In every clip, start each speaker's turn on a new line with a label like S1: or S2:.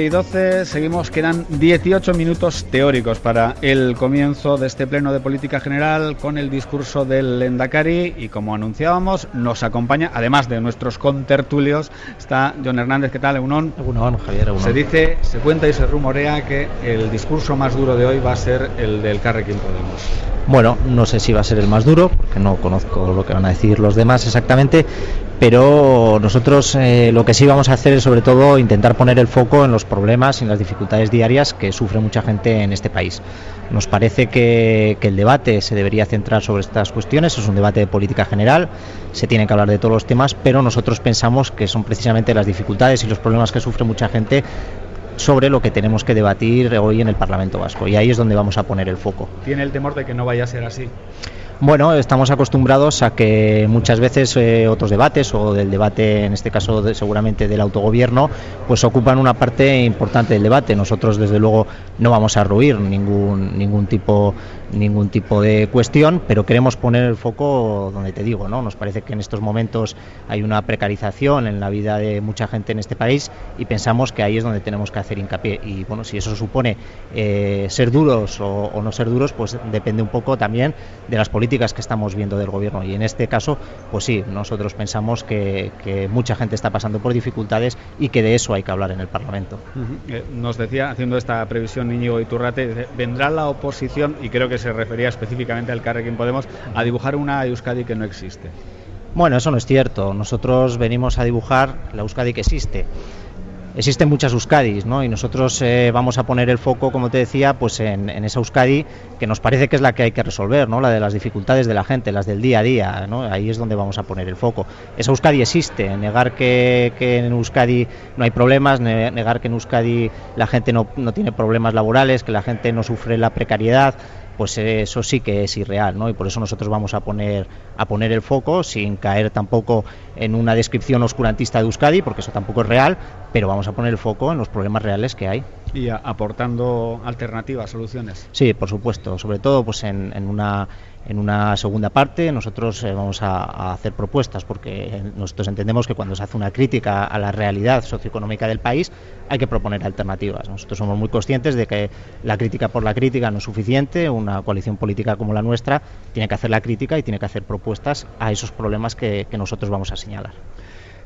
S1: Y 12, seguimos, quedan 18 minutos teóricos para el comienzo de este pleno de política general con el discurso del Endacari y como anunciábamos nos acompaña, además de nuestros contertulios, está John Hernández, ¿qué tal? Egunon.
S2: Egunon, Javier, Egunon.
S1: Se dice, se cuenta y se rumorea que el discurso más duro de hoy va a ser el del Carrequín Podemos.
S2: Bueno, no sé si va a ser el más duro, porque no conozco lo que van a decir los demás exactamente, pero nosotros eh, lo que sí vamos a hacer es sobre todo intentar poner el foco en los problemas y en las dificultades diarias que sufre mucha gente en este país. Nos parece que, que, el debate se debería centrar sobre estas cuestiones, es un debate de política general, se tiene que hablar de todos los temas, pero nosotros pensamos que son precisamente las dificultades y los problemas que sufre mucha gente sobre lo que tenemos que debatir hoy en el Parlamento Vasco y ahí es donde vamos a poner el foco.
S1: ¿Tiene el temor de que no vaya a ser así?
S2: Bueno, estamos acostumbrados a que muchas veces eh, otros debates o del debate, en este caso de, seguramente del autogobierno, pues ocupan una parte importante del debate. Nosotros desde luego no vamos a ruir ningún ningún tipo ningún tipo de cuestión, pero queremos poner el foco donde te digo, ¿no? Nos parece que en estos momentos hay una precarización en la vida de mucha gente en este país y pensamos que ahí es donde tenemos que hacer hincapié. Y bueno, si eso supone eh, ser duros o, no ser duros, pues depende un poco también de las políticas que estamos viendo del gobierno y en este caso pues sí nosotros pensamos que, mucha gente está pasando por dificultades y que de eso hay que hablar en el Parlamento
S1: eh, nos decía haciendo esta previsión Íñigo Iturrate vendrá la oposición y creo que se refería específicamente al Carrequín Podemos a dibujar una Euskadi que no existe
S2: bueno eso no es cierto nosotros venimos a dibujar la Euskadi que existe existen muchas Euskadis, ¿no? Y nosotros eh, vamos a poner el foco, como te decía, pues en, esa Euskadi que nos parece que es la que hay que resolver, ¿no? La de las dificultades de la gente, las del día a día. Ahí es donde vamos a poner el foco. Esa Euskadi existe, negar que, que en Euskadi no hay problemas, negar que en Euskadi la gente no, no tiene problemas laborales, que la gente no sufre la precariedad, pues eso sí que es irreal, ¿no? Y por eso nosotros vamos a poner a poner el foco sin caer tampoco en una descripción oscurantista de Euskadi, porque eso tampoco es real, pero vamos a poner el foco en los problemas reales que hay.
S1: Y aportando alternativas, soluciones.
S2: Sí, por supuesto, sobre todo pues en, en una en una segunda parte nosotros eh, vamos a, hacer propuestas porque nosotros entendemos que cuando se hace una crítica a la realidad socioeconómica del país hay que proponer alternativas. Nosotros somos muy conscientes de que la crítica por la crítica no es suficiente, una coalición política como la nuestra tiene que hacer la crítica y tiene que hacer propuestas a esos problemas que nosotros vamos a señalar.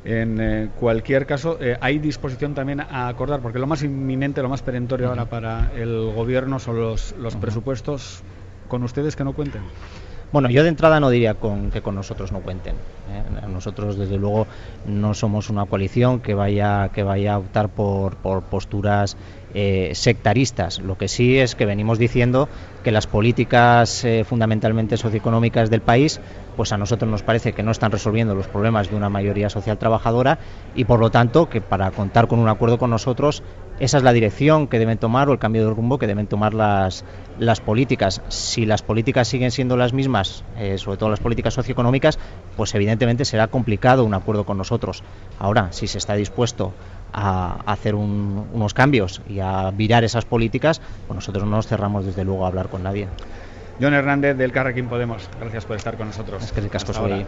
S1: En eh, cualquier caso, eh, hay disposición también a acordar, porque lo más inminente, lo más perentorio uh -huh. ahora para el gobierno son los, los uh -huh. presupuestos con ustedes que no cuenten.
S2: Bueno, yo de entrada no diría con, que con nosotros no cuenten. ¿eh? Nosotros, desde luego, no somos una coalición que vaya, que vaya a optar por, por posturas eh, sectaristas. Lo que sí es que venimos diciendo que las políticas eh, fundamentalmente socioeconómicas del país, pues a nosotros nos parece que no están resolviendo los problemas de una mayoría social trabajadora y por lo tanto que para contar con un acuerdo con nosotros esa es la dirección que deben tomar o el cambio de rumbo que deben tomar las, las políticas. Si las políticas siguen siendo las mismas, eh, sobre todo las políticas socioeconómicas, pues evidentemente será complicado un acuerdo con nosotros. Ahora, si se está dispuesto a hacer un, unos cambios y a virar esas políticas, pues nosotros no nos cerramos desde luego a hablar con nadie.
S1: John Hernández del Carrequín Podemos, gracias por estar con nosotros.
S2: Es que el casco soy